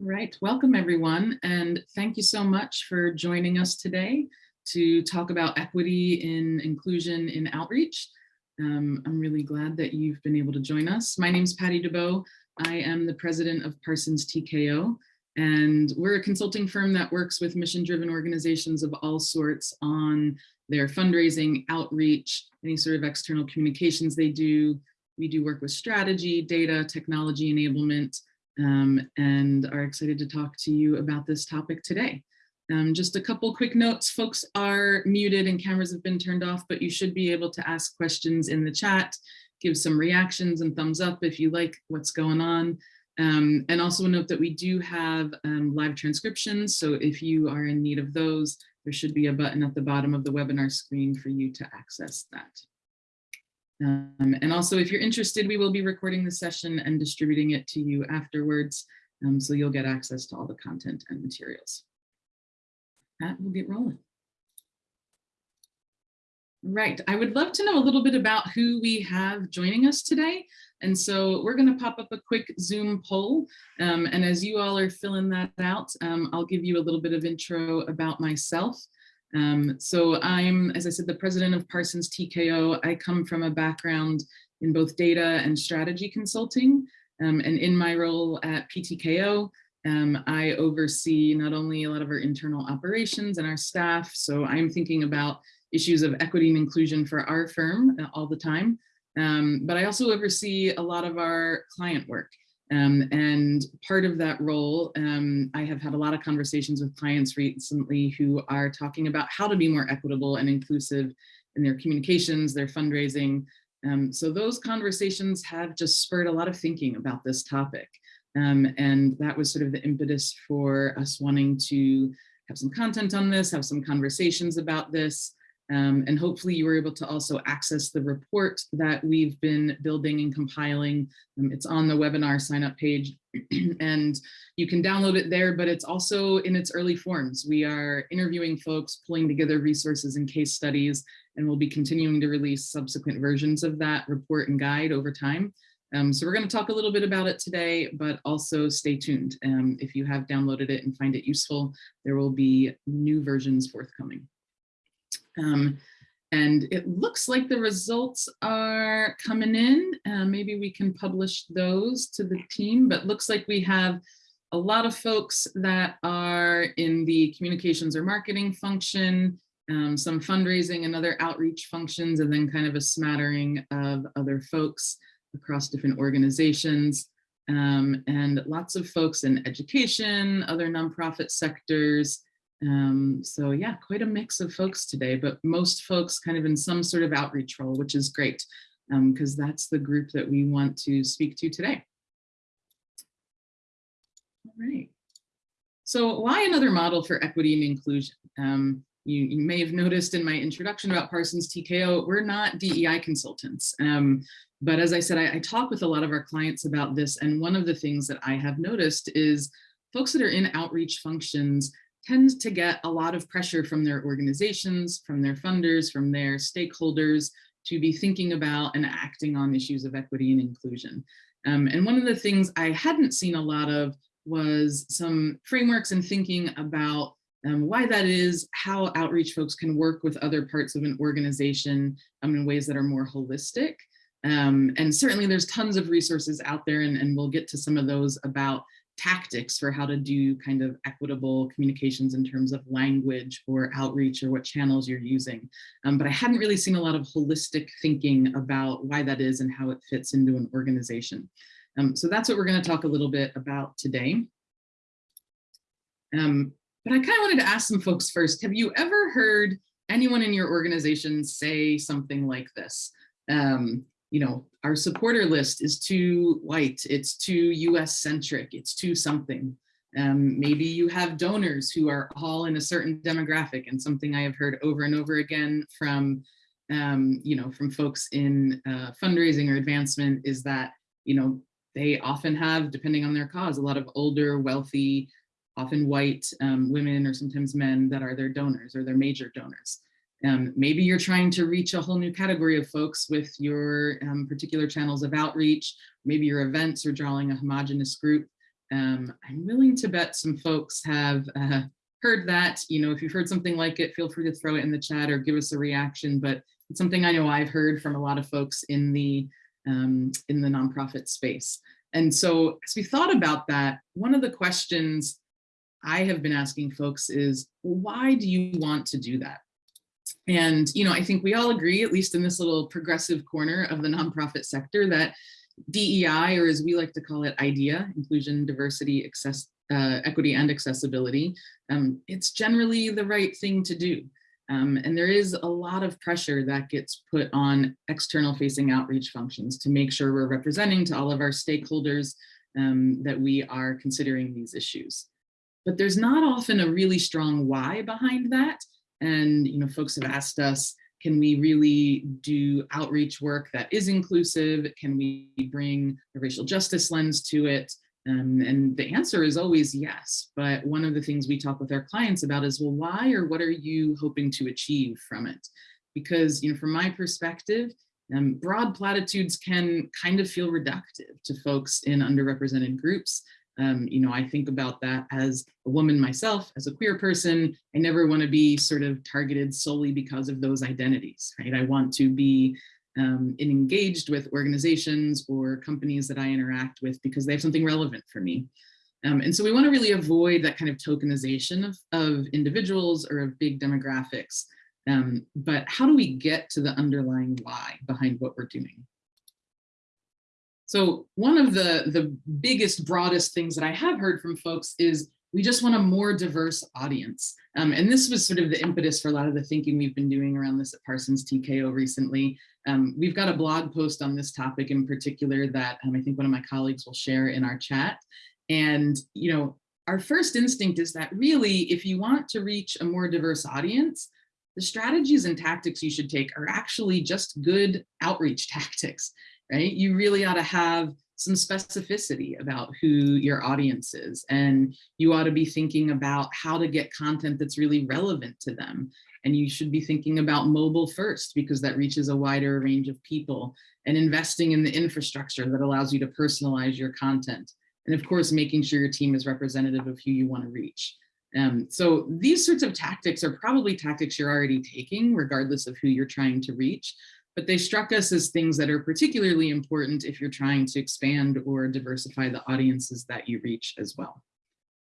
Right, welcome everyone, and thank you so much for joining us today to talk about equity in inclusion in outreach. Um, I'm really glad that you've been able to join us. My name is Patty DeBow. I am the president of Parsons TKO, and we're a consulting firm that works with mission-driven organizations of all sorts on their fundraising, outreach, any sort of external communications they do. We do work with strategy, data, technology enablement, um, and are excited to talk to you about this topic today. Um, just a couple quick notes, folks are muted and cameras have been turned off, but you should be able to ask questions in the chat, give some reactions and thumbs up if you like what's going on. Um, and also a note that we do have um, live transcriptions, so if you are in need of those, there should be a button at the bottom of the webinar screen for you to access that. Um, and also, if you're interested, we will be recording the session and distributing it to you afterwards, um, so you'll get access to all the content and materials. That will get rolling. Right, I would love to know a little bit about who we have joining us today. And so we're going to pop up a quick Zoom poll. Um, and as you all are filling that out, um, I'll give you a little bit of intro about myself. Um, so I'm, as I said, the president of Parsons TKO. I come from a background in both data and strategy consulting. Um, and in my role at PTKO, um, I oversee not only a lot of our internal operations and our staff, so I'm thinking about issues of equity and inclusion for our firm uh, all the time, um, but I also oversee a lot of our client work. Um, and part of that role, um, I have had a lot of conversations with clients recently who are talking about how to be more equitable and inclusive in their communications, their fundraising. Um, so those conversations have just spurred a lot of thinking about this topic. Um, and that was sort of the impetus for us wanting to have some content on this, have some conversations about this, um, and hopefully you were able to also access the report that we've been building and compiling. Um, it's on the webinar sign up page and you can download it there, but it's also in its early forms. We are interviewing folks, pulling together resources and case studies, and we'll be continuing to release subsequent versions of that report and guide over time. Um, so we're going to talk a little bit about it today, but also stay tuned. Um, if you have downloaded it and find it useful, there will be new versions forthcoming. Um, and it looks like the results are coming in. Uh, maybe we can publish those to the team, but looks like we have a lot of folks that are in the communications or marketing function, um, some fundraising and other outreach functions, and then kind of a smattering of other folks across different organizations. Um, and lots of folks in education, other nonprofit sectors, um, so yeah, quite a mix of folks today, but most folks kind of in some sort of outreach role, which is great because um, that's the group that we want to speak to today. All right. So why another model for equity and inclusion? Um, you, you, may have noticed in my introduction about Parsons TKO, we're not DEI consultants. Um, but as I said, I, I talk with a lot of our clients about this. And one of the things that I have noticed is folks that are in outreach functions tend to get a lot of pressure from their organizations, from their funders, from their stakeholders to be thinking about and acting on issues of equity and inclusion. Um, and one of the things I hadn't seen a lot of was some frameworks and thinking about um, why that is, how outreach folks can work with other parts of an organization um, in ways that are more holistic. Um, and certainly there's tons of resources out there and, and we'll get to some of those about tactics for how to do kind of equitable communications in terms of language or outreach or what channels you're using. Um, but I hadn't really seen a lot of holistic thinking about why that is and how it fits into an organization. Um, so that's what we're going to talk a little bit about today. Um, but I kind of wanted to ask some folks first, have you ever heard anyone in your organization say something like this? Um, you know, our supporter list is too white, it's too US centric, it's too something. Um, maybe you have donors who are all in a certain demographic and something I have heard over and over again from, um, you know, from folks in uh, fundraising or advancement is that, you know, they often have, depending on their cause, a lot of older, wealthy, often white um, women or sometimes men that are their donors or their major donors. Um, maybe you're trying to reach a whole new category of folks with your um, particular channels of outreach. Maybe your events are drawing a homogenous group. Um, I'm willing to bet some folks have uh, heard that. You know, if you've heard something like it, feel free to throw it in the chat or give us a reaction. But it's something I know I've heard from a lot of folks in the um, in the nonprofit space. And so as we thought about that, one of the questions I have been asking folks is, why do you want to do that? And, you know, I think we all agree, at least in this little progressive corner of the nonprofit sector, that DEI, or as we like to call it, IDEA, inclusion, diversity, access, uh, equity, and accessibility, um, it's generally the right thing to do. Um, and there is a lot of pressure that gets put on external facing outreach functions to make sure we're representing to all of our stakeholders um, that we are considering these issues. But there's not often a really strong why behind that. And you know, folks have asked us, can we really do outreach work that is inclusive? Can we bring a racial justice lens to it? Um, and the answer is always yes. But one of the things we talk with our clients about is, well, why or what are you hoping to achieve from it? Because, you know, from my perspective, um, broad platitudes can kind of feel reductive to folks in underrepresented groups. Um, you know, I think about that as a woman myself, as a queer person, I never want to be sort of targeted solely because of those identities, right? I want to be um, engaged with organizations or companies that I interact with because they have something relevant for me. Um, and so we want to really avoid that kind of tokenization of, of individuals or of big demographics. Um, but how do we get to the underlying why behind what we're doing? So one of the, the biggest, broadest things that I have heard from folks is we just want a more diverse audience. Um, and this was sort of the impetus for a lot of the thinking we've been doing around this at Parsons TKO recently. Um, we've got a blog post on this topic in particular that um, I think one of my colleagues will share in our chat. And, you know, our first instinct is that really, if you want to reach a more diverse audience, the strategies and tactics you should take are actually just good outreach tactics, right? You really ought to have some specificity about who your audience is. And you ought to be thinking about how to get content that's really relevant to them. And you should be thinking about mobile first because that reaches a wider range of people and investing in the infrastructure that allows you to personalize your content. And of course, making sure your team is representative of who you want to reach. Um, so these sorts of tactics are probably tactics you're already taking, regardless of who you're trying to reach but they struck us as things that are particularly important if you're trying to expand or diversify the audiences that you reach as well.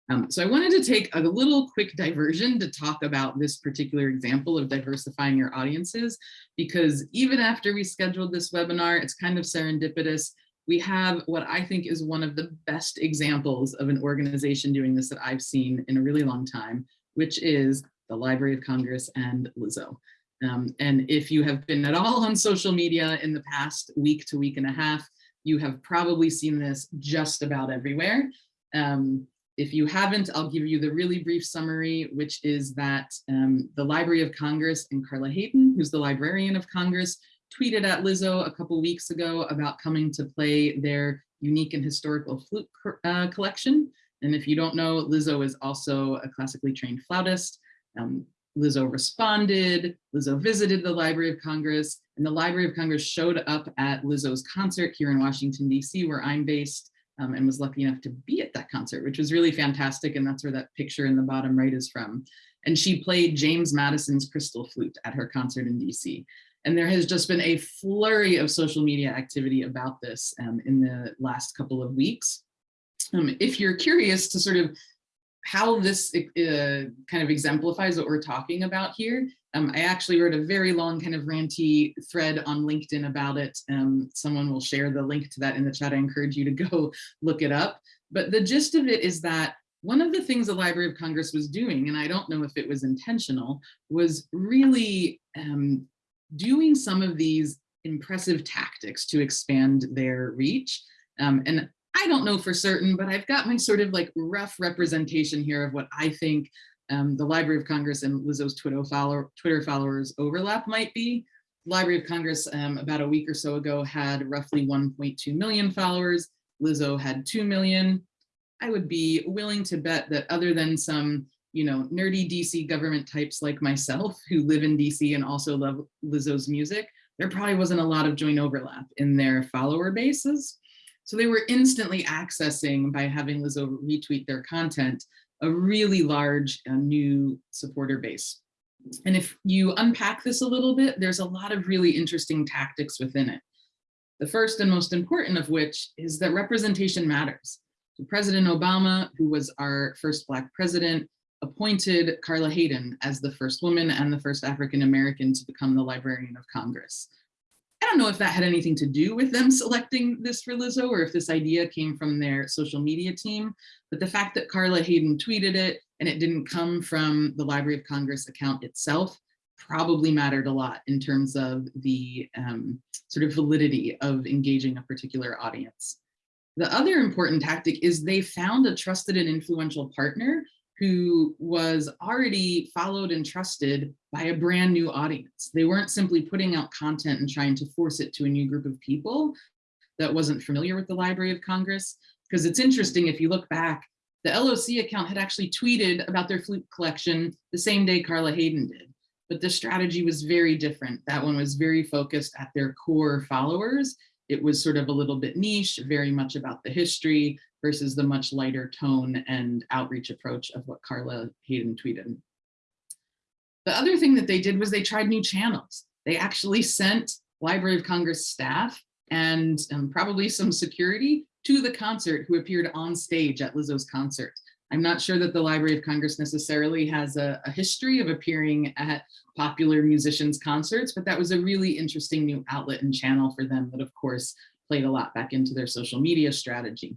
Um, so I wanted to take a little quick diversion to talk about this particular example of diversifying your audiences, because even after we scheduled this webinar, it's kind of serendipitous. We have what I think is one of the best examples of an organization doing this that I've seen in a really long time, which is the Library of Congress and Lizzo. Um, and if you have been at all on social media in the past week to week and a half, you have probably seen this just about everywhere. Um, if you haven't, I'll give you the really brief summary, which is that um, the Library of Congress and Carla Hayden, who's the Librarian of Congress, tweeted at Lizzo a couple weeks ago about coming to play their unique and historical flute uh, collection. And if you don't know, Lizzo is also a classically trained flautist. Um, Lizzo responded, Lizzo visited the Library of Congress, and the Library of Congress showed up at Lizzo's concert here in Washington, DC, where I'm based, um, and was lucky enough to be at that concert, which was really fantastic. And that's where that picture in the bottom right is from. And she played James Madison's crystal flute at her concert in DC. And there has just been a flurry of social media activity about this um, in the last couple of weeks. Um, if you're curious to sort of how this uh, kind of exemplifies what we're talking about here. Um, I actually wrote a very long kind of ranty thread on LinkedIn about it. Um, someone will share the link to that in the chat. I encourage you to go look it up. But the gist of it is that one of the things the Library of Congress was doing, and I don't know if it was intentional, was really um, doing some of these impressive tactics to expand their reach. Um, and I don't know for certain, but I've got my sort of like rough representation here of what I think um, the Library of Congress and Lizzo's Twitter, follower, Twitter followers overlap might be. Library of Congress um, about a week or so ago had roughly 1.2 million followers. Lizzo had 2 million. I would be willing to bet that other than some you know, nerdy DC government types like myself who live in DC and also love Lizzo's music, there probably wasn't a lot of joint overlap in their follower bases. So they were instantly accessing by having Lizzo retweet their content, a really large uh, new supporter base. And if you unpack this a little bit, there's a lot of really interesting tactics within it. The first and most important of which is that representation matters. So President Obama, who was our first Black president, appointed Carla Hayden as the first woman and the first African-American to become the Librarian of Congress. Don't know if that had anything to do with them selecting this for Lizzo or if this idea came from their social media team, but the fact that Carla Hayden tweeted it and it didn't come from the Library of Congress account itself probably mattered a lot in terms of the um, sort of validity of engaging a particular audience. The other important tactic is they found a trusted and influential partner who was already followed and trusted by a brand new audience. They weren't simply putting out content and trying to force it to a new group of people that wasn't familiar with the Library of Congress. Because it's interesting, if you look back, the LOC account had actually tweeted about their flute collection the same day Carla Hayden did. But the strategy was very different. That one was very focused at their core followers. It was sort of a little bit niche, very much about the history, versus the much lighter tone and outreach approach of what Carla Hayden tweeted. The other thing that they did was they tried new channels. They actually sent Library of Congress staff and um, probably some security to the concert who appeared on stage at Lizzo's concert. I'm not sure that the Library of Congress necessarily has a, a, history of appearing at popular musicians concerts, but that was a really interesting new outlet and channel for them that of course played a lot back into their social media strategy.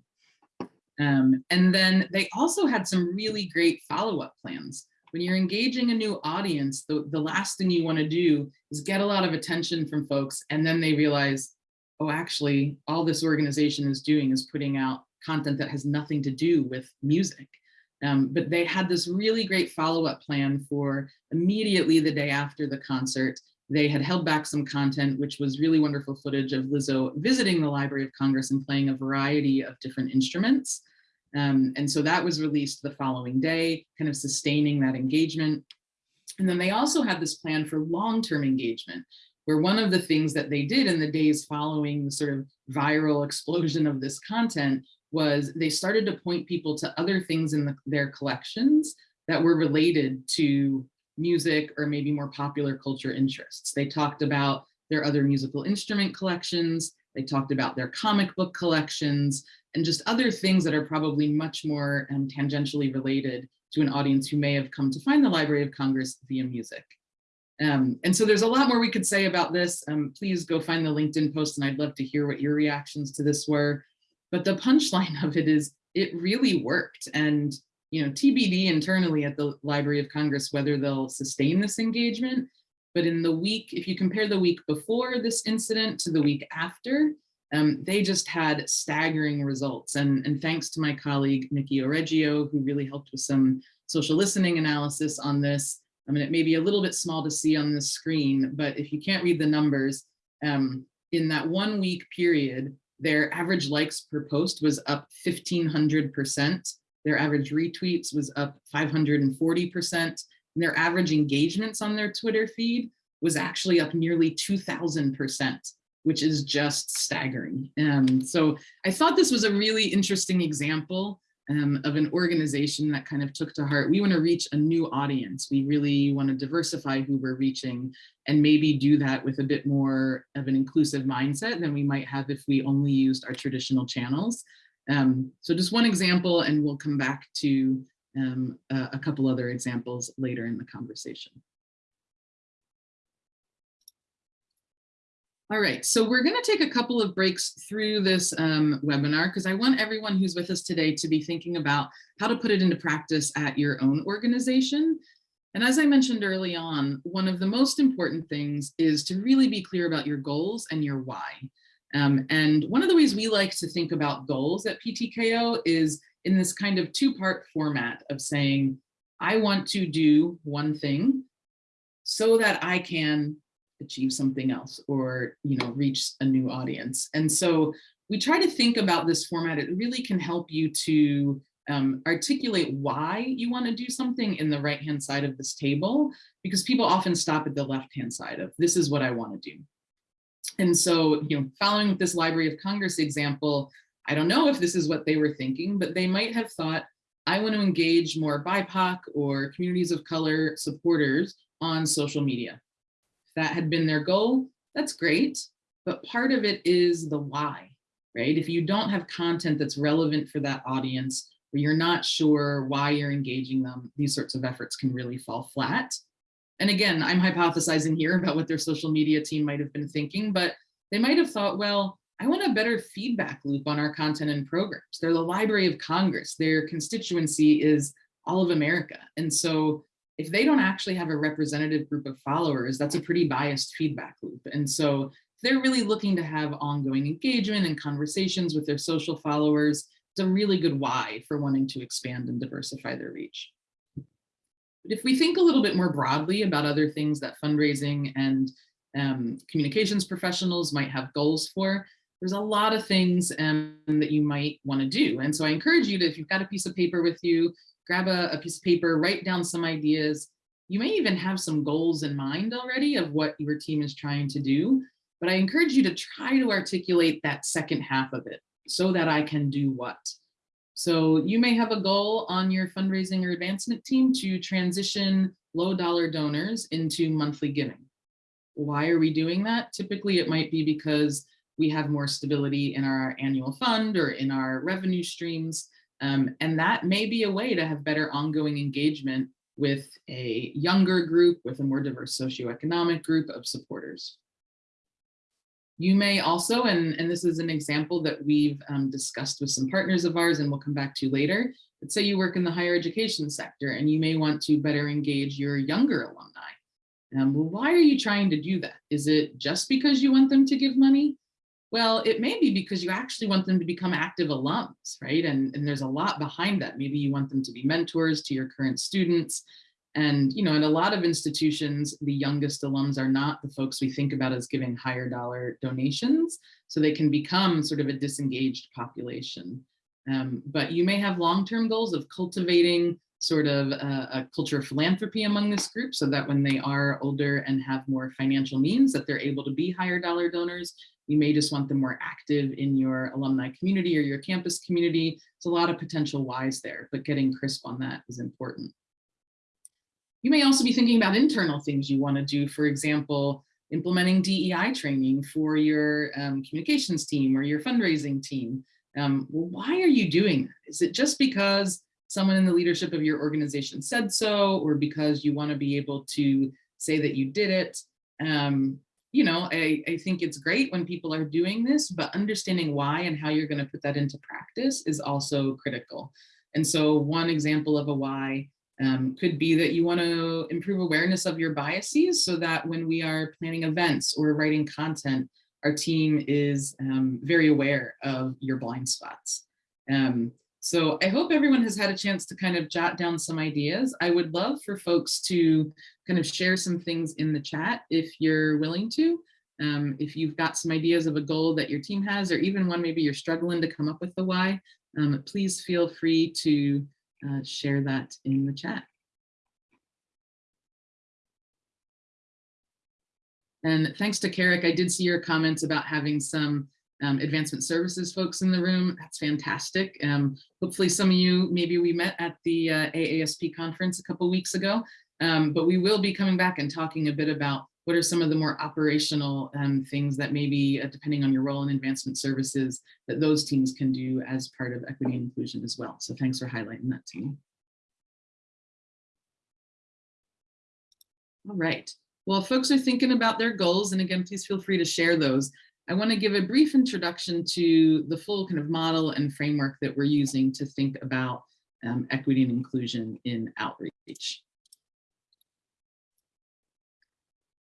Um, and then they also had some really great follow-up plans. When you're engaging a new audience, the, the last thing you wanna do is get a lot of attention from folks and then they realize, oh, actually, all this organization is doing is putting out content that has nothing to do with music. Um, but they had this really great follow-up plan for immediately the day after the concert. They had held back some content, which was really wonderful footage of Lizzo visiting the Library of Congress and playing a variety of different instruments. Um, and so that was released the following day, kind of sustaining that engagement. And then they also had this plan for long-term engagement, where one of the things that they did in the days following the sort of viral explosion of this content was they started to point people to other things in the, their collections that were related to music or maybe more popular culture interests. They talked about their other musical instrument collections, they talked about their comic book collections, and just other things that are probably much more um, tangentially related to an audience who may have come to find the Library of Congress via music. Um, and so there's a lot more we could say about this. Um, please go find the LinkedIn post and I'd love to hear what your reactions to this were. But the punchline of it is it really worked. And you know, TBD internally at the Library of Congress, whether they'll sustain this engagement. But in the week, if you compare the week before this incident to the week after, um, they just had staggering results. And, and thanks to my colleague, Nikki Oreggio, who really helped with some social listening analysis on this. I mean, it may be a little bit small to see on the screen, but if you can't read the numbers, um, in that one week period, their average likes per post was up 1500%. Their average retweets was up 540%. And their average engagements on their Twitter feed was actually up nearly 2000%, which is just staggering. Um, so I thought this was a really interesting example um, of an organization that kind of took to heart, we want to reach a new audience. We really want to diversify who we're reaching and maybe do that with a bit more of an inclusive mindset than we might have if we only used our traditional channels. Um, so just one example, and we'll come back to um, a, a couple other examples later in the conversation. All right, so we're going to take a couple of breaks through this um, webinar because I want everyone who's with us today to be thinking about how to put it into practice at your own organization. And as I mentioned early on, one of the most important things is to really be clear about your goals and your why. Um, and one of the ways we like to think about goals at PTKO is in this kind of two-part format of saying, I want to do one thing so that I can achieve something else or you know reach a new audience. And so we try to think about this format. It really can help you to um, articulate why you want to do something in the right hand side of this table, because people often stop at the left hand side of this is what I want to do. And so, you know, following with this Library of Congress example, I don't know if this is what they were thinking, but they might have thought, I want to engage more BIPOC or communities of color supporters on social media. That had been their goal, that's great. But part of it is the why, right? If you don't have content that's relevant for that audience, or you're not sure why you're engaging them, these sorts of efforts can really fall flat. And again, I'm hypothesizing here about what their social media team might have been thinking, but they might have thought, well, I want a better feedback loop on our content and programs. They're the Library of Congress. Their constituency is all of America. And so if they don't actually have a representative group of followers, that's a pretty biased feedback loop. And so they're really looking to have ongoing engagement and conversations with their social followers. It's a really good why for wanting to expand and diversify their reach. But if we think a little bit more broadly about other things that fundraising and um, communications professionals might have goals for, there's a lot of things um, that you might want to do. And so I encourage you to, if you've got a piece of paper with you, grab a, a piece of paper, write down some ideas. You may even have some goals in mind already of what your team is trying to do, but I encourage you to try to articulate that second half of it so that I can do what. So you may have a goal on your fundraising or advancement team to transition low dollar donors into monthly giving. Why are we doing that? Typically it might be because we have more stability in our annual fund or in our revenue streams. Um, and that may be a way to have better ongoing engagement with a younger group, with a more diverse socioeconomic group of supporters. You may also, and, and this is an example that we've um, discussed with some partners of ours and we'll come back to later, let's say you work in the higher education sector and you may want to better engage your younger alumni. Um, well, why are you trying to do that? Is it just because you want them to give money? Well, it may be because you actually want them to become active alums, right? And, and there's a lot behind that. Maybe you want them to be mentors to your current students. And, you know, in a lot of institutions, the youngest alums are not the folks we think about as giving higher dollar donations. So they can become sort of a disengaged population. Um, but you may have long-term goals of cultivating sort of a, a, culture of philanthropy among this group so that when they are older and have more financial means that they're able to be higher dollar donors you may just want them more active in your alumni community or your campus community. It's a lot of potential whys there, but getting crisp on that is important. You may also be thinking about internal things you want to do. For example, implementing DEI training for your um, communications team or your fundraising team. Um, well, why are you doing that? Is it just because someone in the leadership of your organization said so, or because you want to be able to say that you did it? Um, you know, I, I think it's great when people are doing this, but understanding why and how you're going to put that into practice is also critical. And so one example of a why um, could be that you want to improve awareness of your biases so that when we are planning events or writing content, our team is um, very aware of your blind spots. Um, so I hope everyone has had a chance to kind of jot down some ideas. I would love for folks to kind of share some things in the chat if you're willing to. Um, if you've got some ideas of a goal that your team has, or even one maybe you're struggling to come up with the why, um, please feel free to uh, share that in the chat. And thanks to Carrick, I did see your comments about having some um, advancement services folks in the room. That's fantastic. Um, hopefully some of you, maybe we met at the uh, AASP conference a couple weeks ago, um, but we will be coming back and talking a bit about what are some of the more operational um, things that maybe, uh, depending on your role in advancement services, that those teams can do as part of equity and inclusion as well. So thanks for highlighting that team. All right. Well, folks are thinking about their goals, and again, please feel free to share those. I want to give a brief introduction to the full kind of model and framework that we're using to think about um, equity and inclusion in outreach.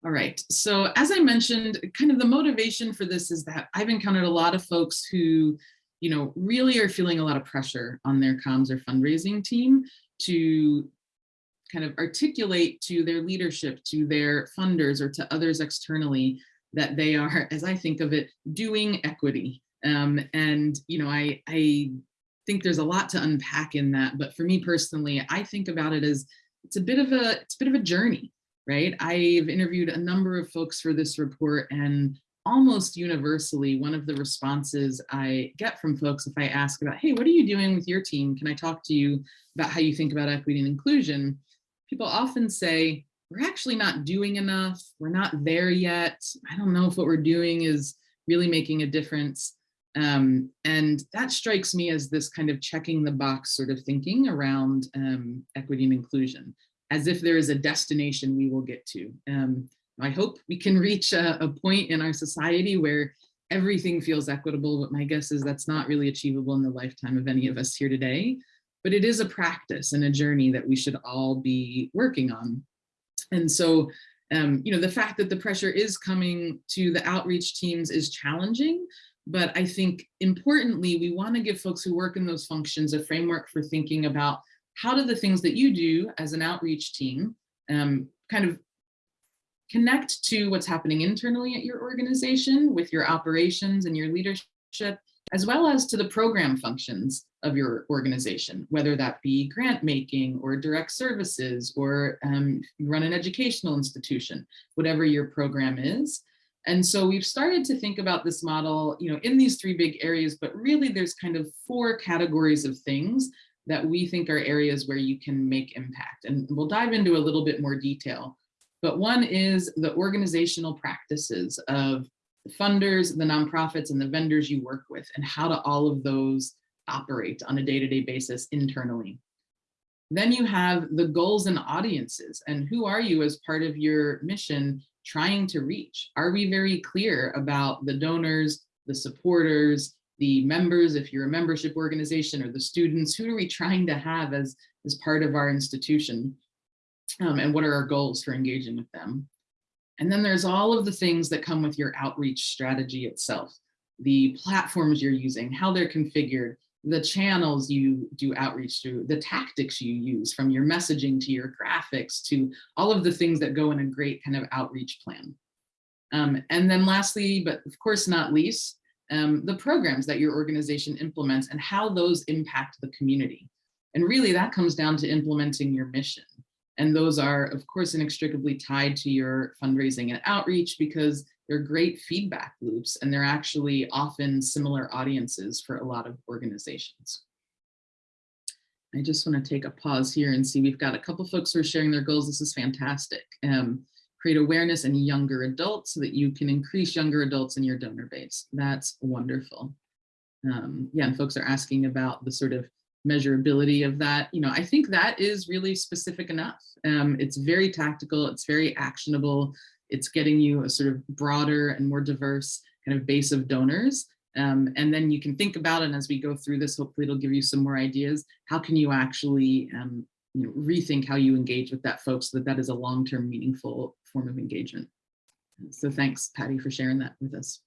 All right, so as I mentioned, kind of the motivation for this is that I've encountered a lot of folks who, you know, really are feeling a lot of pressure on their comms or fundraising team to kind of articulate to their leadership, to their funders or to others externally that they are, as I think of it, doing equity. Um, and, you know, I, I think there's a lot to unpack in that, but for me personally, I think about it as it's a bit of a, it's a bit of a journey, right? I've interviewed a number of folks for this report and almost universally, one of the responses I get from folks if I ask about, hey, what are you doing with your team? Can I talk to you about how you think about equity and inclusion? People often say, we're actually not doing enough. We're not there yet. I don't know if what we're doing is really making a difference. Um, and that strikes me as this kind of checking the box sort of thinking around um, equity and inclusion, as if there is a destination we will get to. Um, I hope we can reach a, a point in our society where everything feels equitable, but my guess is that's not really achievable in the lifetime of any of us here today. But it is a practice and a journey that we should all be working on. And so, um, you know, the fact that the pressure is coming to the outreach teams is challenging, but I think importantly, we want to give folks who work in those functions a framework for thinking about how do the things that you do as an outreach team um, kind of connect to what's happening internally at your organization with your operations and your leadership, as well as to the program functions of your organization, whether that be grant making or direct services or um, run an educational institution, whatever your program is. And so we've started to think about this model, you know, in these three big areas, but really there's kind of four categories of things that we think are areas where you can make impact. And we'll dive into a little bit more detail. But one is the organizational practices of the funders, the nonprofits, and the vendors you work with, and how do all of those operate on a day-to-day -day basis internally. Then you have the goals and audiences, and who are you as part of your mission trying to reach? Are we very clear about the donors, the supporters, the members, if you're a membership organization, or the students, who are we trying to have as, as part of our institution? um, and what are our goals for engaging with them. And then there's all of the things that come with your outreach strategy itself, the platforms you're using, how they're configured, the channels you do outreach through, the tactics you use from your messaging to your graphics to all of the things that go in a great kind of outreach plan. Um, and then lastly, but of course not least, um, the programs that your organization implements and how those impact the community. And really that comes down to implementing your mission. And those are, of course, inextricably tied to your fundraising and outreach because they're great feedback loops and they're actually often similar audiences for a lot of organizations. I just want to take a pause here and see we've got a couple folks who are sharing their goals. This is fantastic. Um, create awareness in younger adults so that you can increase younger adults in your donor base. That's wonderful. Um, yeah, and folks are asking about the sort of measurability of that, you know, I think that is really specific enough. Um, it's very tactical, it's very actionable, it's getting you a sort of broader and more diverse kind of base of donors. Um, and then you can think about it as we go through this, hopefully it'll give you some more ideas. How can you actually um, you know, rethink how you engage with that folks so that that is a long-term meaningful form of engagement. So thanks, Patty, for sharing that with us.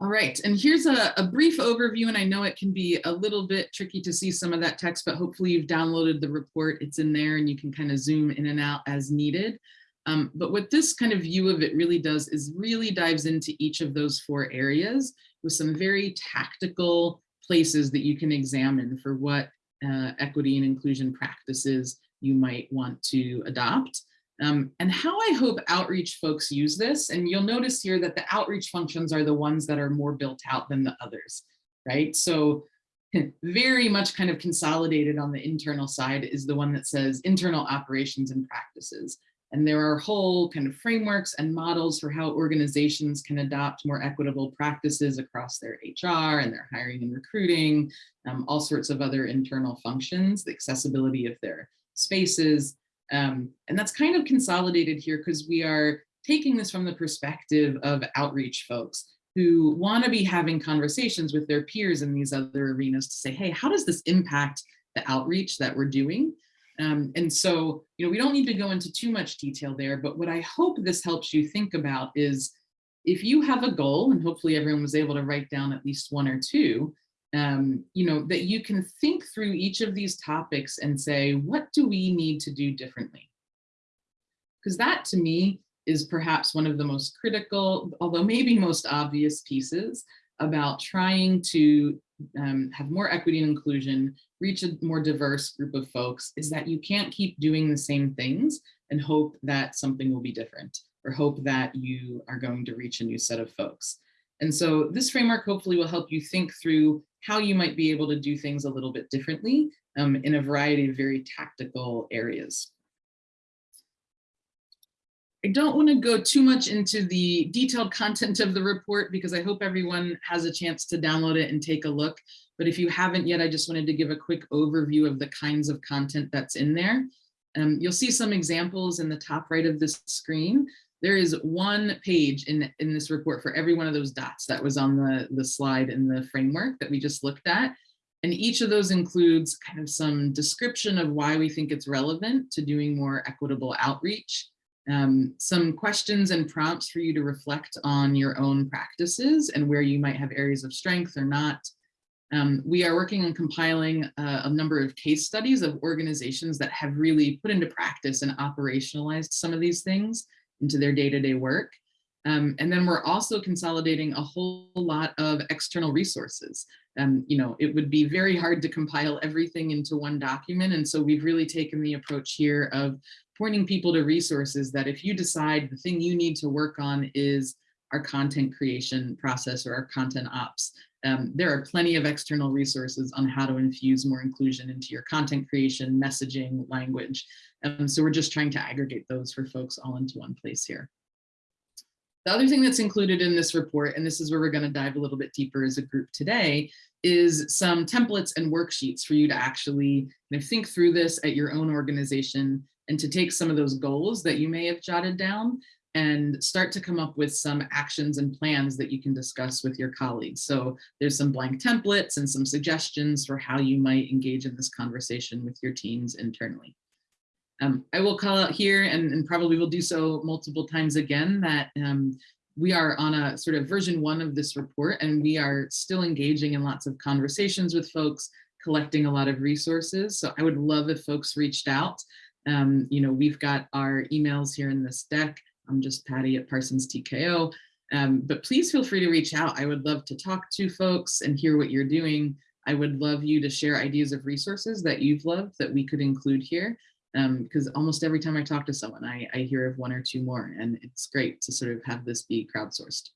All right, and here's a, a, brief overview, and I know it can be a little bit tricky to see some of that text, but hopefully you've downloaded the report, it's in there and you can kind of zoom in and out as needed. Um, but what this kind of view of it really does is really dives into each of those four areas with some very tactical places that you can examine for what uh, equity and inclusion practices you might want to adopt. Um, and how I hope outreach folks use this, and you'll notice here that the outreach functions are the ones that are more built out than the others, right? So very much kind of consolidated on the internal side is the one that says internal operations and practices. And there are whole kind of frameworks and models for how organizations can adopt more equitable practices across their HR and their hiring and recruiting, um, all sorts of other internal functions, the accessibility of their spaces, um, and that's kind of consolidated here because we are taking this from the perspective of outreach folks who want to be having conversations with their peers in these other arenas to say, hey, how does this impact the outreach that we're doing? Um, and so, you know, we don't need to go into too much detail there, but what I hope this helps you think about is if you have a goal, and hopefully everyone was able to write down at least one or two, um, you know, that you can think through each of these topics and say, what do we need to do differently? Because that to me is perhaps one of the most critical, although maybe most obvious pieces about trying to um, have more equity and inclusion, reach a more diverse group of folks, is that you can't keep doing the same things and hope that something will be different or hope that you are going to reach a new set of folks. And so this framework hopefully will help you think through how you might be able to do things a little bit differently um, in a variety of very tactical areas. I don't want to go too much into the detailed content of the report because I hope everyone has a chance to download it and take a look. But if you haven't yet, I just wanted to give a quick overview of the kinds of content that's in there. Um, you'll see some examples in the top right of this screen. There is one page in, in this report for every one of those dots that was on the, the slide in the framework that we just looked at. And each of those includes kind of some description of why we think it's relevant to doing more equitable outreach, um, some questions and prompts for you to reflect on your own practices and where you might have areas of strength or not. Um, we are working on compiling uh, a number of case studies of organizations that have really put into practice and operationalized some of these things into their day-to-day -day work. Um, and then we're also consolidating a whole lot of external resources. Um, you know, it would be very hard to compile everything into one document. And so we've really taken the approach here of pointing people to resources that if you decide the thing you need to work on is our content creation process or our content ops, um, there are plenty of external resources on how to infuse more inclusion into your content creation, messaging, language. Um, so we're just trying to aggregate those for folks all into one place here. The other thing that's included in this report, and this is where we're going to dive a little bit deeper as a group today, is some templates and worksheets for you to actually you know, think through this at your own organization and to take some of those goals that you may have jotted down and start to come up with some actions and plans that you can discuss with your colleagues. So there's some blank templates and some suggestions for how you might engage in this conversation with your teams internally. Um, I will call out here and, and, probably will do so multiple times again that um, we are on a sort of version one of this report and we are still engaging in lots of conversations with folks, collecting a lot of resources. So I would love if folks reached out. Um, you know, we've got our emails here in this deck. I'm just Patty at Parsons TKO. Um, but please feel free to reach out. I would love to talk to folks and hear what you're doing. I would love you to share ideas of resources that you've loved that we could include here. Because um, almost every time I talk to someone, I, I hear of one or two more, and it's great to sort of have this be crowdsourced.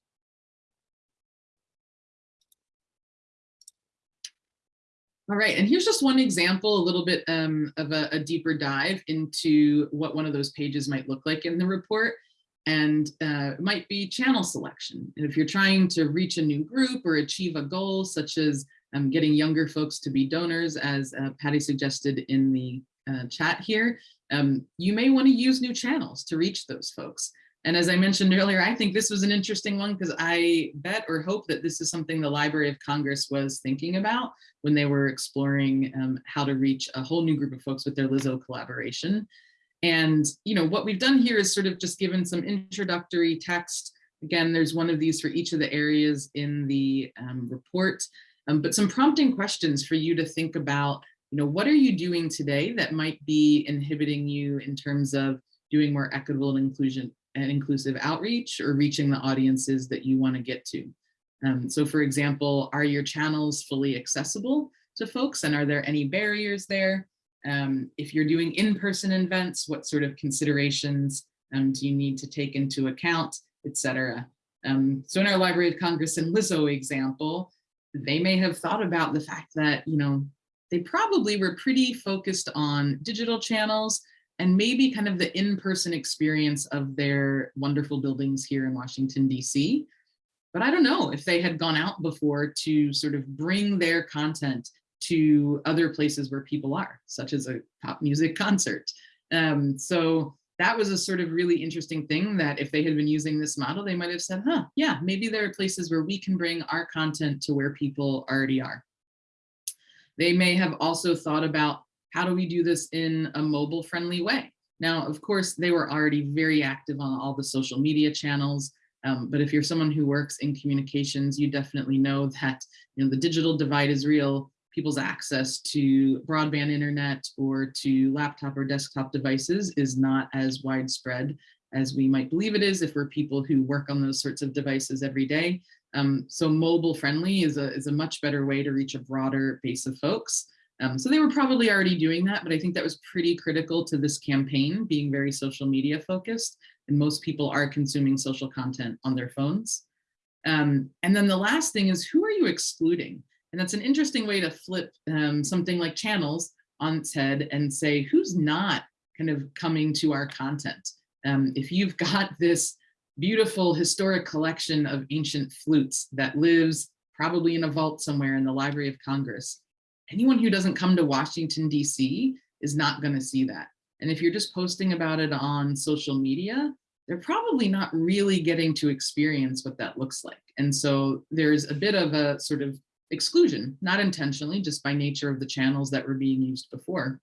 All right, and here's just one example, a little bit um, of a, a, deeper dive into what one of those pages might look like in the report. And uh, might be channel selection. And if you're trying to reach a new group or achieve a goal, such as um, getting younger folks to be donors, as uh, Patty suggested in the uh, chat here, um, you may want to use new channels to reach those folks. And as I mentioned earlier, I think this was an interesting one because I bet or hope that this is something the Library of Congress was thinking about when they were exploring um, how to reach a whole new group of folks with their Lizzo collaboration. And, you know, what we've done here is sort of just given some introductory text. Again, there's one of these for each of the areas in the um, report, um, but some prompting questions for you to think about, you know, what are you doing today that might be inhibiting you in terms of doing more equitable and inclusion and inclusive outreach or reaching the audiences that you want to get to. Um, so for example, are your channels fully accessible to folks and are there any barriers there? Um, if you're doing in-person events, what sort of considerations um, do you need to take into account, etc. Um, so in our Library of Congress and Lizzo example, they may have thought about the fact that, you know, they probably were pretty focused on digital channels and maybe kind of the in-person experience of their wonderful buildings here in Washington, DC. But I don't know if they had gone out before to sort of bring their content to other places where people are, such as a pop music concert. Um, so that was a sort of really interesting thing that if they had been using this model, they might have said, huh, yeah, maybe there are places where we can bring our content to where people already are. They may have also thought about how do we do this in a mobile friendly way? Now, of course, they were already very active on all the social media channels, um, but if you're someone who works in communications, you definitely know that you know the digital divide is real. People's access to broadband internet or to laptop or desktop devices is not as widespread as we might believe it is if we're people who work on those sorts of devices every day. Um, so mobile friendly is a, is a much better way to reach a broader base of folks. Um, so they were probably already doing that, but I think that was pretty critical to this campaign being very social media focused. And most people are consuming social content on their phones. Um, and then the last thing is who are you excluding? And that's an interesting way to flip um, something like channels on its head and say, who's not kind of coming to our content? Um, if you've got this beautiful historic collection of ancient flutes that lives probably in a vault somewhere in the Library of Congress, anyone who doesn't come to Washington, DC is not gonna see that. And if you're just posting about it on social media, they're probably not really getting to experience what that looks like. And so there's a bit of a sort of exclusion, not intentionally, just by nature of the channels that were being used before.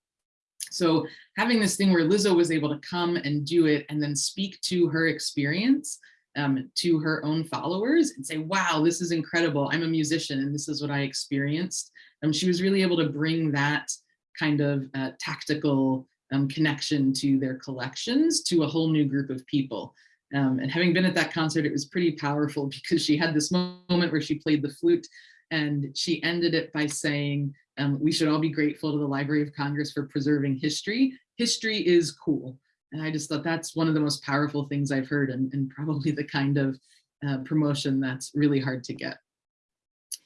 So having this thing where Lizzo was able to come and do it and then speak to her experience um, to her own followers and say, wow, this is incredible. I'm a musician and this is what I experienced. Um, she was really able to bring that kind of uh, tactical um, connection to their collections to a whole new group of people. Um, and having been at that concert, it was pretty powerful because she had this moment where she played the flute and she ended it by saying, um, we should all be grateful to the Library of Congress for preserving history. History is cool. And I just thought that's one of the most powerful things I've heard and, and probably the kind of uh, promotion that's really hard to get.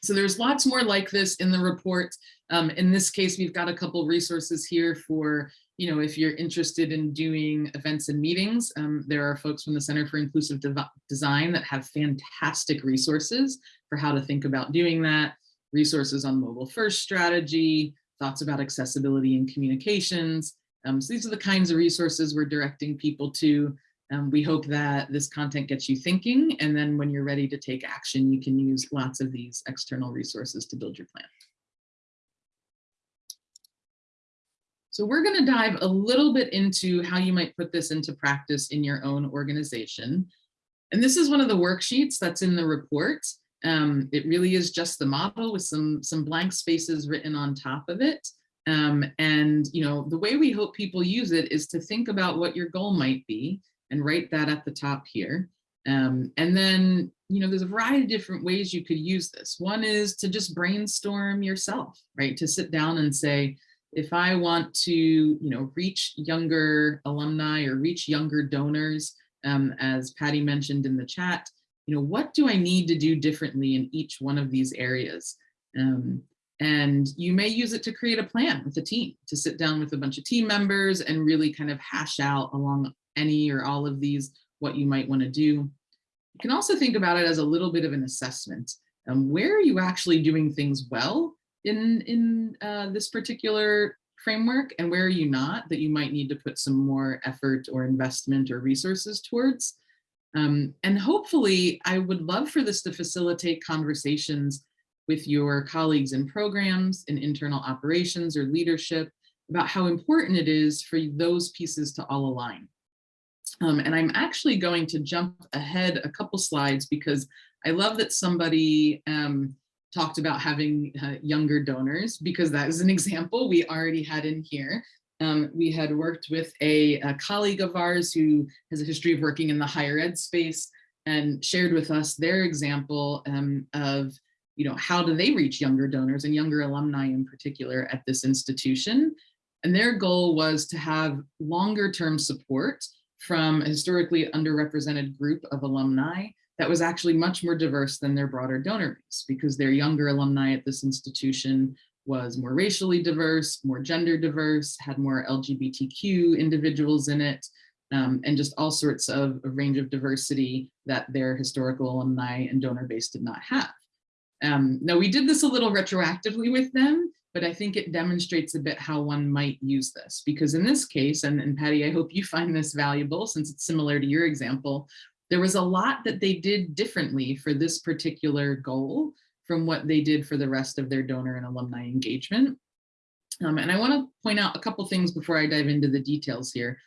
So there's lots more like this in the report. Um, in this case, we've got a couple resources here for, you know, if you're interested in doing events and meetings, um, there are folks from the Center for Inclusive De Design that have fantastic resources for how to think about doing that, resources on mobile first strategy, thoughts about accessibility and communications. Um, so these are the kinds of resources we're directing people to. Um, we hope that this content gets you thinking, and then when you're ready to take action, you can use lots of these external resources to build your plan. So we're going to dive a little bit into how you might put this into practice in your own organization. And this is one of the worksheets that's in the report. Um, it really is just the model with some, some blank spaces written on top of it. Um, and you know, the way we hope people use it is to think about what your goal might be and write that at the top here. Um, and then, you know, there's a variety of different ways you could use this. One is to just brainstorm yourself, right? To sit down and say, if I want to, you know, reach younger alumni or reach younger donors, um, as Patty mentioned in the chat, you know, what do I need to do differently in each one of these areas? Um, and you may use it to create a plan with a team, to sit down with a bunch of team members and really kind of hash out along any or all of these what you might want to do. You can also think about it as a little bit of an assessment. Um, where are you actually doing things well in, in uh, this particular framework and where are you not that you might need to put some more effort or investment or resources towards? Um, and hopefully, I would love for this to facilitate conversations with your colleagues in programs, in internal operations or leadership about how important it is for those pieces to all align. Um, and I'm actually going to jump ahead a couple slides because I love that somebody um, talked about having uh, younger donors because that is an example we already had in here. Um, we had worked with a, a, colleague of ours who has a history of working in the higher ed space and shared with us their example um, of you know, how do they reach younger donors and younger alumni in particular at this institution. And their goal was to have longer term support from a historically underrepresented group of alumni that was actually much more diverse than their broader donor base because their younger alumni at this institution was more racially diverse, more gender diverse, had more LGBTQ individuals in it, um, and just all sorts of a range of diversity that their historical alumni and donor base did not have. Um, now we did this a little retroactively with them, but I think it demonstrates a bit how one might use this because in this case, and, and Patty, I hope you find this valuable since it's similar to your example, there was a lot that they did differently for this particular goal from what they did for the rest of their donor and alumni engagement. Um, and I wanna point out a couple things before I dive into the details here.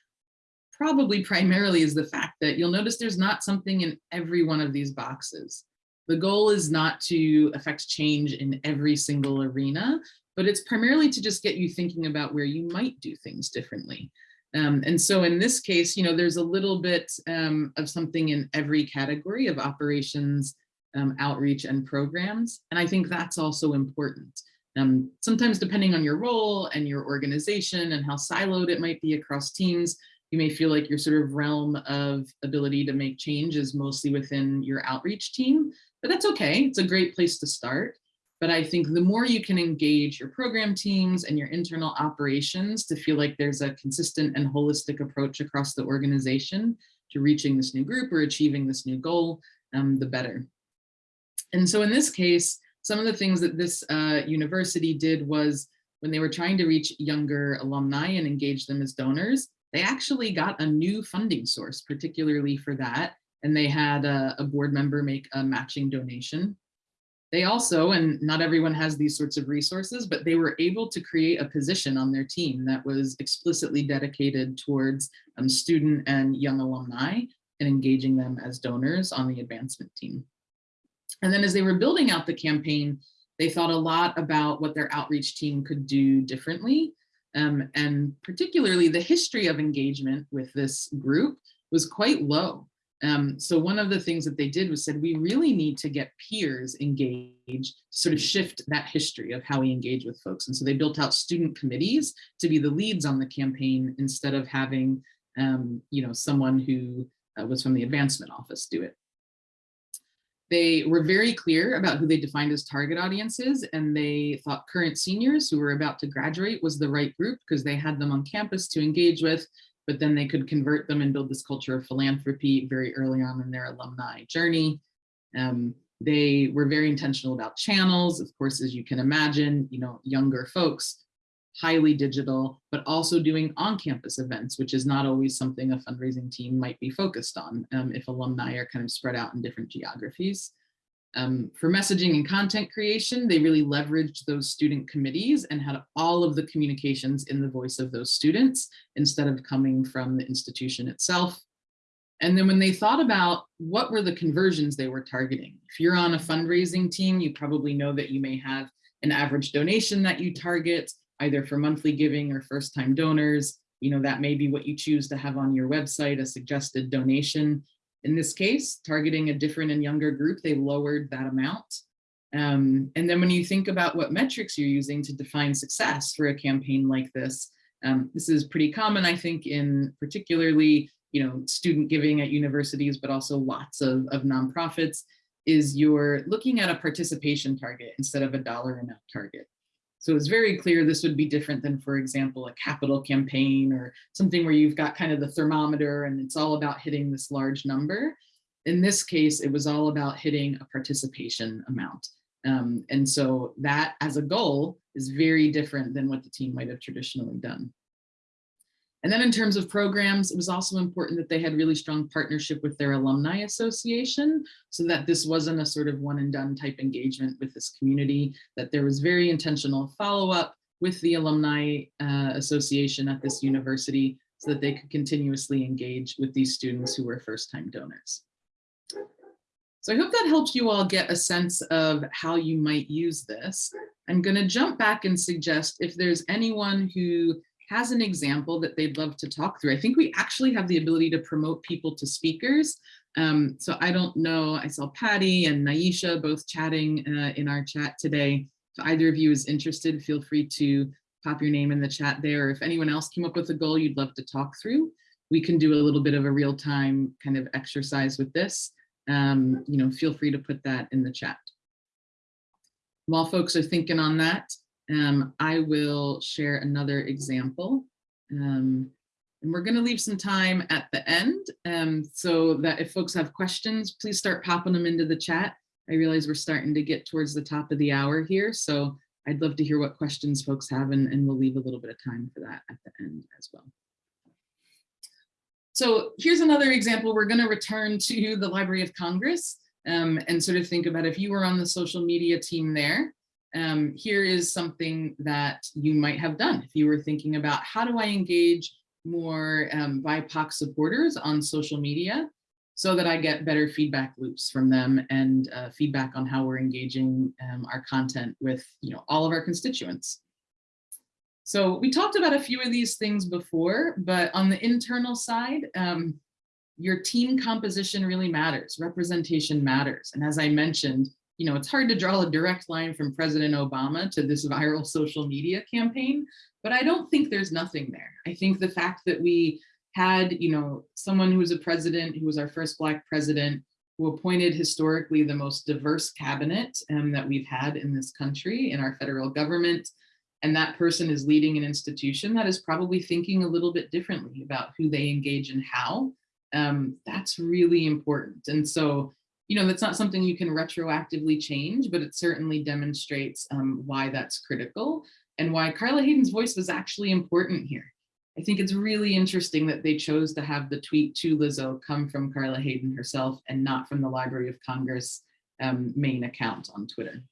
Probably primarily is the fact that you'll notice there's not something in every one of these boxes. The goal is not to affect change in every single arena, but it's primarily to just get you thinking about where you might do things differently. Um, and so in this case, you know, there's a little bit um, of something in every category of operations, um, outreach and programs. And I think that's also important. Um, sometimes depending on your role and your organization and how siloed it might be across teams, you may feel like your sort of realm of ability to make change is mostly within your outreach team, but that's okay. It's a great place to start. But I think the more you can engage your program teams and your internal operations to feel like there's a consistent and holistic approach across the organization to reaching this new group or achieving this new goal, um, the better. And so in this case, some of the things that this uh, university did was when they were trying to reach younger alumni and engage them as donors, they actually got a new funding source, particularly for that. And they had a, a board member make a matching donation. They also, and not everyone has these sorts of resources, but they were able to create a position on their team that was explicitly dedicated towards um, student and young alumni and engaging them as donors on the advancement team. And then as they were building out the campaign, they thought a lot about what their outreach team could do differently. Um, and particularly the history of engagement with this group was quite low. Um, so one of the things that they did was said, we really need to get peers engaged, sort of shift that history of how we engage with folks. And so they built out student committees to be the leads on the campaign instead of having, um, you know, someone who uh, was from the advancement office do it. They were very clear about who they defined as target audiences, and they thought current seniors who were about to graduate was the right group because they had them on campus to engage with, but then they could convert them and build this culture of philanthropy very early on in their alumni journey. Um, they were very intentional about channels. Of course, as you can imagine, you know, younger folks highly digital, but also doing on-campus events, which is not always something a fundraising team might be focused on um, if alumni are kind of spread out in different geographies. Um, for messaging and content creation, they really leveraged those student committees and had all of the communications in the voice of those students instead of coming from the institution itself. And then when they thought about what were the conversions they were targeting, if you're on a fundraising team, you probably know that you may have an average donation that you target either for monthly giving or first time donors. You know, that may be what you choose to have on your website, a suggested donation. In this case, targeting a different and younger group, they lowered that amount. Um, and then when you think about what metrics you're using to define success for a campaign like this, um, this is pretty common, I think, in particularly you know, student giving at universities, but also lots of, of nonprofits, is you're looking at a participation target instead of a dollar amount target. So it's very clear this would be different than, for example, a capital campaign or something where you've got kind of the thermometer and it's all about hitting this large number. In this case, it was all about hitting a participation amount. Um, and so that as a goal is very different than what the team might have traditionally done. And then in terms of programs, it was also important that they had really strong partnership with their alumni association so that this wasn't a sort of one and done type engagement with this community, that there was very intentional follow-up with the alumni uh, association at this university so that they could continuously engage with these students who were first-time donors. So I hope that helps you all get a sense of how you might use this. I'm going to jump back and suggest if there's anyone who has an example that they'd love to talk through. I think we actually have the ability to promote people to speakers. Um, so I don't know, I saw Patty and Naisha both chatting uh, in our chat today. If either of you is interested, feel free to pop your name in the chat there. If anyone else came up with a goal you'd love to talk through, we can do a little bit of a real time kind of exercise with this. Um, you know, feel free to put that in the chat. While folks are thinking on that, um, I will share another example. Um, and we're going to leave some time at the end um, so that if folks have questions, please start popping them into the chat. I realize we're starting to get towards the top of the hour here, so I'd love to hear what questions folks have, and, and we'll leave a little bit of time for that at the end as well. So here's another example. We're going to return to the Library of Congress um, and sort of think about if you were on the social media team there, um, here is something that you might have done if you were thinking about how do I engage more um, BIPOC supporters on social media so that I get better feedback loops from them and uh, feedback on how we're engaging um, our content with you know all of our constituents. So we talked about a few of these things before, but on the internal side, um, your team composition really matters, representation matters. And as I mentioned, you know, it's hard to draw a direct line from President Obama to this viral social media campaign, but I don't think there's nothing there. I think the fact that we had, you know, someone who was a president, who was our first Black president, who appointed historically the most diverse cabinet um, that we've had in this country, in our federal government, and that person is leading an institution that is probably thinking a little bit differently about who they engage and how, um, that's really important. And so, you know, that's not something you can retroactively change, but it certainly demonstrates um, why that's critical and why Carla Hayden's voice was actually important here. I think it's really interesting that they chose to have the tweet to Lizzo come from Carla Hayden herself and not from the Library of Congress um, main account on Twitter.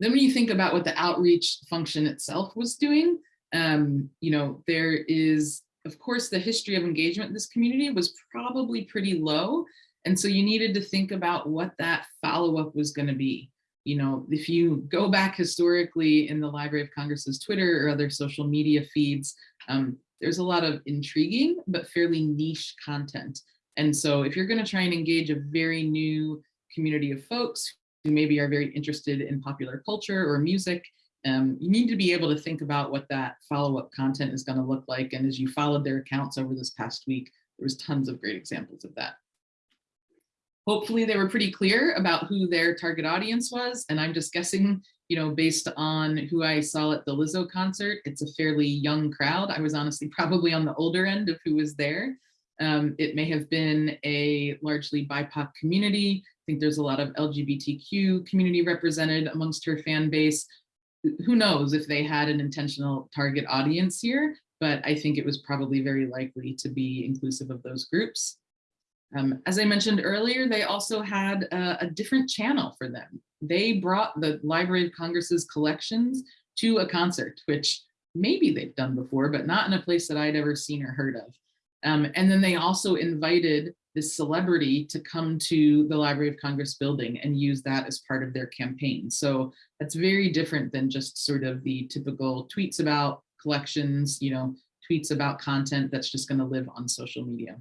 Then when you think about what the outreach function itself was doing, um, you know, there is, of course, the history of engagement in this community was probably pretty low. And so you needed to think about what that follow-up was going to be you know, if you go back historically in the Library of Congress's Twitter or other social media feeds, um, there's a lot of intriguing but fairly niche content. And so if you're going to try and engage a very new community of folks who maybe are very interested in popular culture or music, um, you need to be able to think about what that follow-up content is going to look like. And as you followed their accounts over this past week, there was tons of great examples of that. Hopefully they were pretty clear about who their target audience was. And I'm just guessing, you know, based on who I saw at the Lizzo concert, it's a fairly young crowd. I was honestly probably on the older end of who was there. Um, it may have been a largely BIPOC community. I think there's a lot of LGBTQ community represented amongst her fan base. Who knows if they had an intentional target audience here, but I think it was probably very likely to be inclusive of those groups. Um, as I mentioned earlier, they also had a, a, different channel for them. They brought the Library of Congress's collections to a concert, which maybe they've done before, but not in a place that I'd ever seen or heard of. Um, and then they also invited this celebrity to come to the Library of Congress building and use that as part of their campaign. So that's very different than just sort of the typical tweets about collections, you know, tweets about content that's just gonna live on social media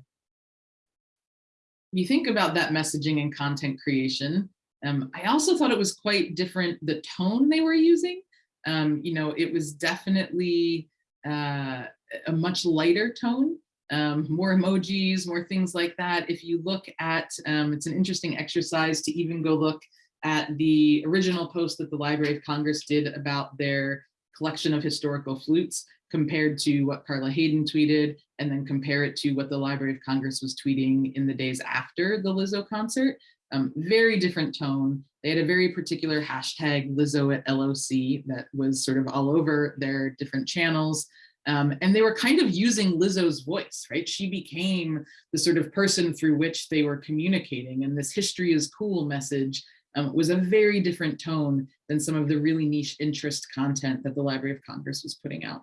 you think about that messaging and content creation, um, I also thought it was quite different, the tone they were using. Um, you know, it was definitely uh, a much lighter tone, um, more emojis, more things like that. If you look at, um, it's an interesting exercise to even go look at the original post that the Library of Congress did about their collection of historical flutes compared to what Carla Hayden tweeted, and then compare it to what the Library of Congress was tweeting in the days after the Lizzo concert. Um, very different tone. They had a very particular hashtag Lizzo at LOC that was sort of all over their different channels. Um, and they were kind of using Lizzo's voice, right? She became the sort of person through which they were communicating. And this history is cool message um, was a very different tone than some of the really niche interest content that the Library of Congress was putting out.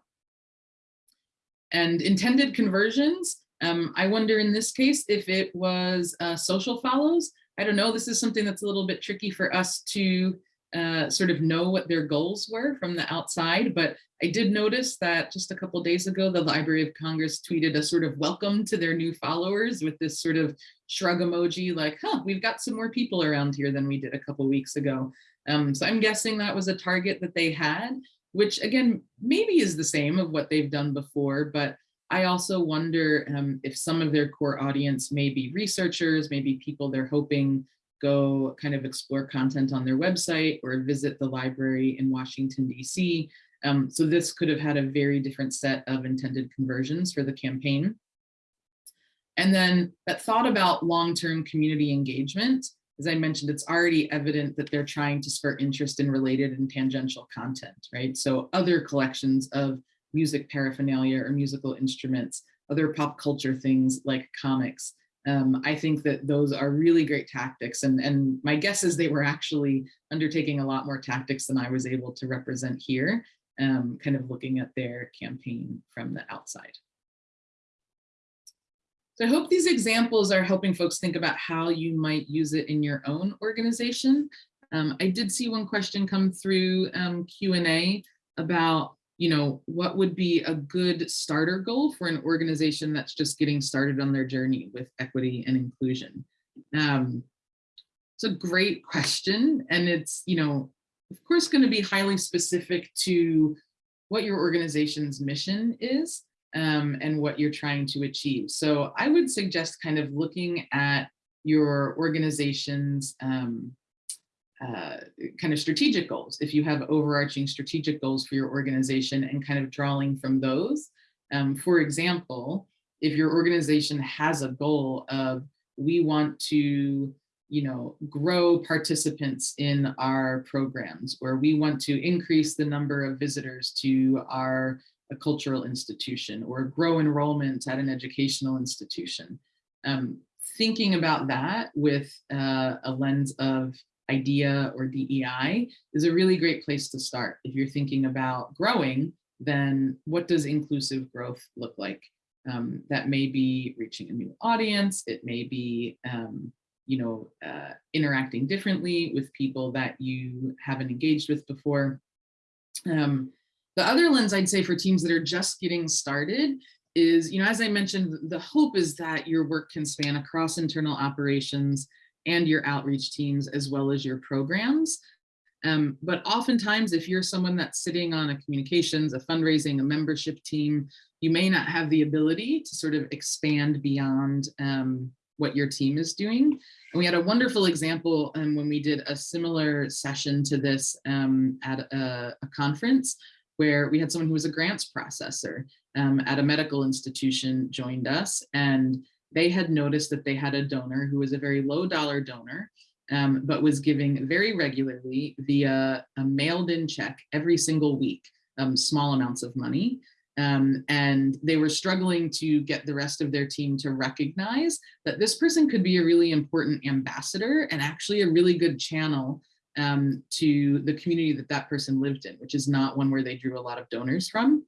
And intended conversions, um, I wonder in this case if it was uh, social follows. I don't know, this is something that's a little bit tricky for us to uh, sort of know what their goals were from the outside, but I did notice that just a couple days ago, the Library of Congress tweeted a sort of welcome to their new followers with this sort of shrug emoji like, huh, we've got some more people around here than we did a couple weeks ago. Um, so I'm guessing that was a target that they had which again, maybe is the same of what they've done before, but I also wonder um, if some of their core audience may be researchers, maybe people they're hoping go kind of explore content on their website or visit the library in Washington, DC. Um, so this could have had a very different set of intended conversions for the campaign. And then that thought about long-term community engagement as I mentioned, it's already evident that they're trying to spur interest in related and tangential content, right? So other collections of music paraphernalia or musical instruments, other pop culture things like comics. Um, I think that those are really great tactics. And, and my guess is they were actually undertaking a lot more tactics than I was able to represent here, um, kind of looking at their campaign from the outside. I hope these examples are helping folks think about how you might use it in your own organization. Um, I did see one question come through um, Q&A about, you know, what would be a good starter goal for an organization that's just getting started on their journey with equity and inclusion. Um, It's a great question. And it's, you know, of course, going to be highly specific to what your organization's mission is um, and what you're trying to achieve. So I would suggest kind of looking at your organization's um, uh, kind of strategic goals, if you have overarching strategic goals for your organization and kind of drawing from those. Um, for example, if your organization has a goal of we want to you know, grow participants in our programs, or we want to increase the number of visitors to our cultural institution, or grow enrollment at an educational institution. Um, thinking about that with uh, a lens of IDEA or DEI is a really great place to start. If you're thinking about growing, then what does inclusive growth look like? Um, that may be reaching a new audience. It may be, um, you know, uh, interacting differently with people that you haven't engaged with before. Um, the other lens I'd say for teams that are just getting started is, you know, as I mentioned, the hope is that your work can span across internal operations and your outreach teams as well as your programs. Um, but oftentimes, if you're someone that's sitting on a communications, a fundraising, a membership team, you may not have the ability to sort of expand beyond um, what your team is doing. And we had a wonderful example um, when we did a similar session to this um, at a, a, conference where we had someone who was a grants processor um, at a medical institution joined us and they had noticed that they had a donor who was a very low dollar donor um, but was giving very regularly via a mailed in check every single week, um, small amounts of money. Um, and they were struggling to get the rest of their team to recognize that this person could be a really important ambassador and actually a really good channel um, to the community that that person lived in, which is not one where they drew a lot of donors from.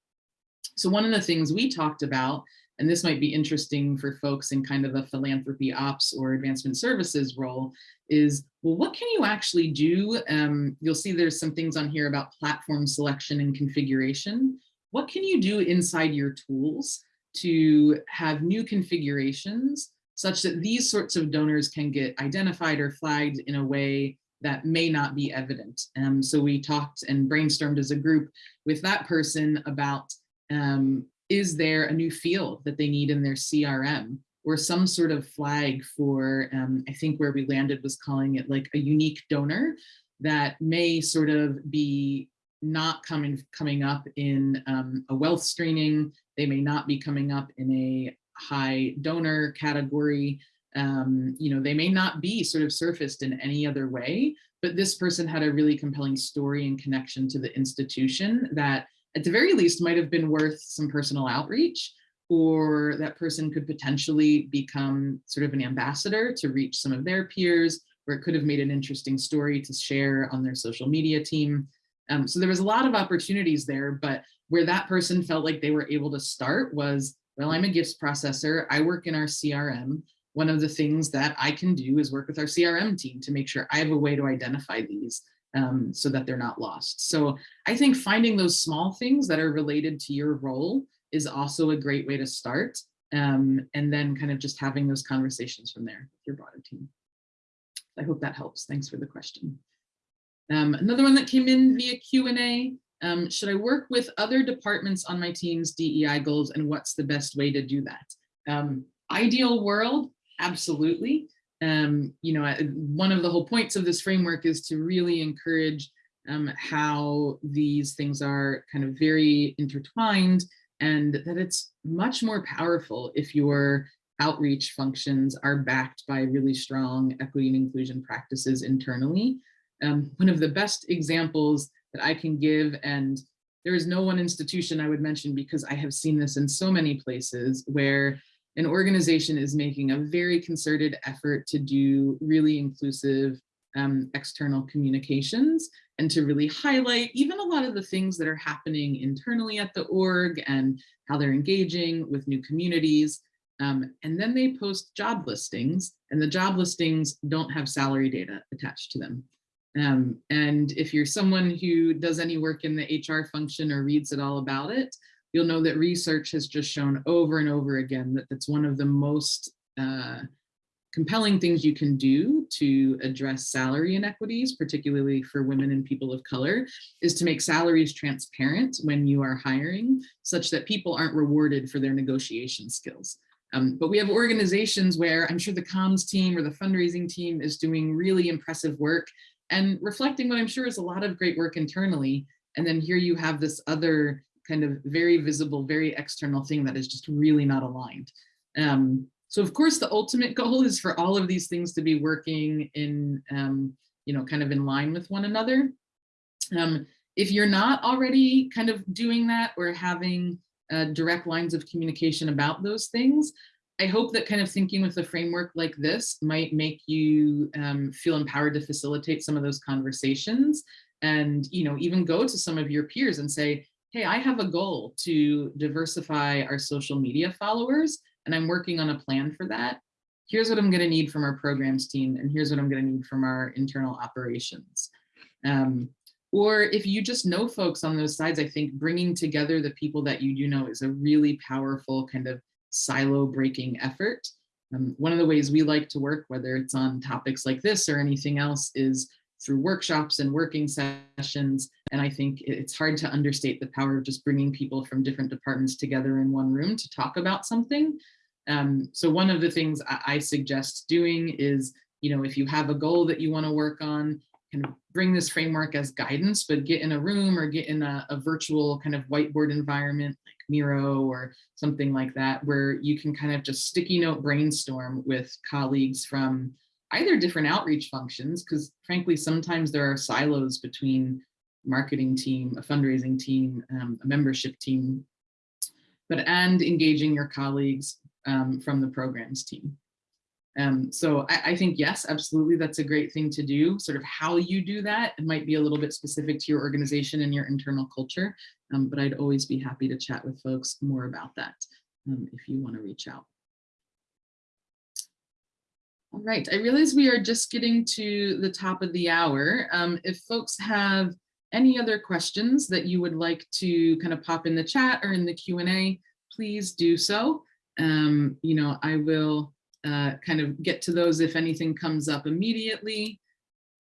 So one of the things we talked about and this might be interesting for folks in kind of a philanthropy ops or advancement services role, is, well, what can you actually do? Um, you'll see there's some things on here about platform selection and configuration. What can you do inside your tools to have new configurations such that these sorts of donors can get identified or flagged in a way that may not be evident. Um, so we talked and brainstormed as a group with that person about um, is there a new field that they need in their CRM or some sort of flag for, um, I think where we landed was calling it like a unique donor that may sort of be not coming coming up in um, a wealth screening. They may not be coming up in a high donor category. Um, you know, they may not be sort of surfaced in any other way, but this person had a really compelling story and connection to the institution that at the very least might have been worth some personal outreach or that person could potentially become sort of an ambassador to reach some of their peers, or it could have made an interesting story to share on their social media team. Um, so there was a lot of opportunities there, but where that person felt like they were able to start was, well, I'm a gifts processor, I work in our CRM. One of the things that I can do is work with our CRM team to make sure I have a way to identify these um, so that they're not lost. So I think finding those small things that are related to your role is also a great way to start. Um, and then kind of just having those conversations from there with your broader team. I hope that helps. Thanks for the question. Um, another one that came in via Q&A, um, should I work with other departments on my team's DEI goals and what's the best way to do that? Um, ideal world, absolutely um, you know, one of the whole points of this framework is to really encourage um, how these things are kind of very intertwined and that it's much more powerful if your outreach functions are backed by really strong equity and inclusion practices internally. Um, one of the best examples that I can give, and there is no one institution I would mention because I have seen this in so many places where an organization is making a very concerted effort to do really inclusive um, external communications and to really highlight even a lot of the things that are happening internally at the org and how they're engaging with new communities. Um, and then they post job listings and the job listings don't have salary data attached to them. Um, and if you're someone who does any work in the HR function or reads it all about it, you'll know that research has just shown over and over again that that's one of the most uh, compelling things you can do to address salary inequities, particularly for women and people of color, is to make salaries transparent when you are hiring, such that people aren't rewarded for their negotiation skills. Um, but we have organizations where I'm sure the comms team or the fundraising team is doing really impressive work and reflecting what I'm sure is a lot of great work internally. And then here you have this other kind of very visible, very external thing that is just really not aligned. Um, so of course, the ultimate goal is for all of these things to be working in, um, you know, kind of in line with one another. Um, if you're not already kind of doing that or having uh, direct lines of communication about those things, I hope that kind of thinking with a framework like this might make you um, feel empowered to facilitate some of those conversations and, you know, even go to some of your peers and say, hey, I have a goal to diversify our social media followers and I'm working on a plan for that. Here's what I'm going to need from our programs team, and here's what I'm going to need from our internal operations. Um, or if you just know folks on those sides, I think bringing together the people that you do know is a really powerful kind of silo breaking effort. Um, one of the ways we like to work, whether it's on topics like this or anything else, is through workshops and working sessions. And I think it's hard to understate the power of just bringing people from different departments together in one room to talk about something. Um, so one of the things I, I suggest doing is, you know, if you have a goal that you want to work on, kind of bring this framework as guidance, but get in a room or get in a, a virtual kind of whiteboard environment like Miro or something like that, where you can kind of just sticky note brainstorm with colleagues from either different outreach functions, because frankly, sometimes there are silos between marketing team, a fundraising team, um, a membership team, but and engaging your colleagues um, from the programs team. Um, so I, I, think, yes, absolutely, that's a great thing to do. Sort of how you do that, it might be a little bit specific to your organization and your internal culture, um, but I'd always be happy to chat with folks more about that um, if you want to reach out. All right, I realize we are just getting to the top of the hour. Um, if folks have any other questions that you would like to kind of pop in the chat or in the Q&A, please do so. Um, you know, I will uh, kind of get to those if anything comes up immediately.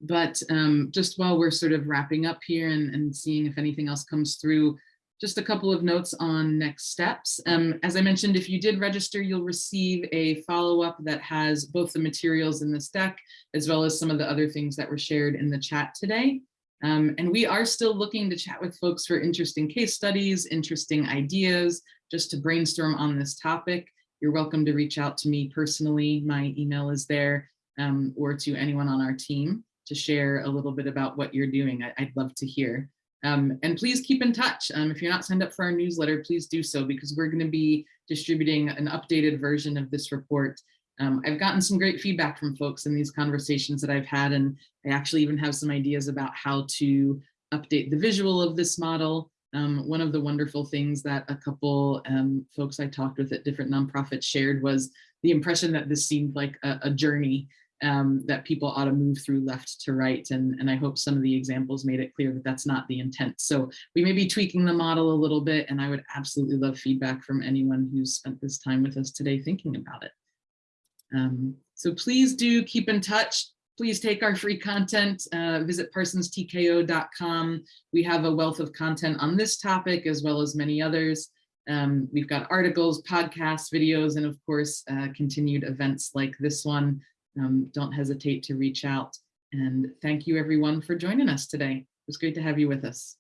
But um, just while we're sort of wrapping up here and, and seeing if anything else comes through, just a couple of notes on next steps. Um, as I mentioned, if you did register, you'll receive a follow-up that has both the materials in this deck, as well as some of the other things that were shared in the chat today. Um, and we are still looking to chat with folks for interesting case studies, interesting ideas, just to brainstorm on this topic. You're welcome to reach out to me personally. My email is there, um, or to anyone on our team to share a little bit about what you're doing. I, would love to hear. Um, and please keep in touch. Um, if you're not signed up for our newsletter, please do so because we're going to be distributing an updated version of this report. Um, I've gotten some great feedback from folks in these conversations that I've had, and I actually even have some ideas about how to update the visual of this model. Um, one of the wonderful things that a couple um, folks I talked with at different nonprofits shared was the impression that this seemed like a, a journey um, that people ought to move through left to right. And, and I hope some of the examples made it clear that that's not the intent. So we may be tweaking the model a little bit, and I would absolutely love feedback from anyone who's spent this time with us today thinking about it. Um, so please do keep in touch. Please take our free content, uh, visit parsonstko.com. We have a wealth of content on this topic as well as many others. Um, we've got articles, podcasts, videos, and of course, uh, continued events like this one um, don't hesitate to reach out. And thank you everyone for joining us today. It was great to have you with us.